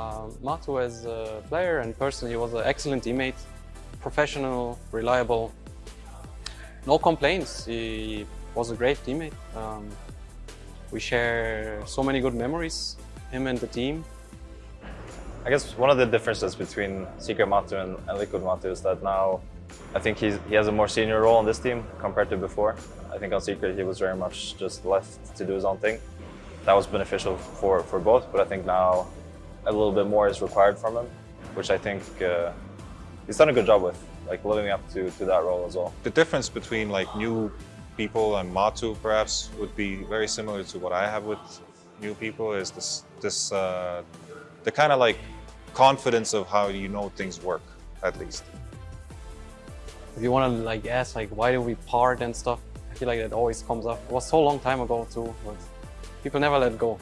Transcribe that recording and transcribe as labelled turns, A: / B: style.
A: Uh, Matu as a player and person, he was an excellent teammate, professional, reliable, no complaints. He was a great teammate. Um, we share so many good memories, him and the team.
B: I guess one of the differences between Secret Matu and, and Liquid Matu is that now I think he's, he has a more senior role in this team compared to before. I think on Secret he was very much just left to do his own thing. That was beneficial for, for both, but I think now a little bit more is required from him, which I think uh, he's done a good job with, like living up to, to that role as well.
C: The difference between like new people and Matu perhaps would be very similar to what I have with new people is this, this uh, the kind of like confidence of how you know things work, at least.
A: If you want to like ask like why do we part and stuff, I feel like that always comes up. It was so long time ago too, but people never let go.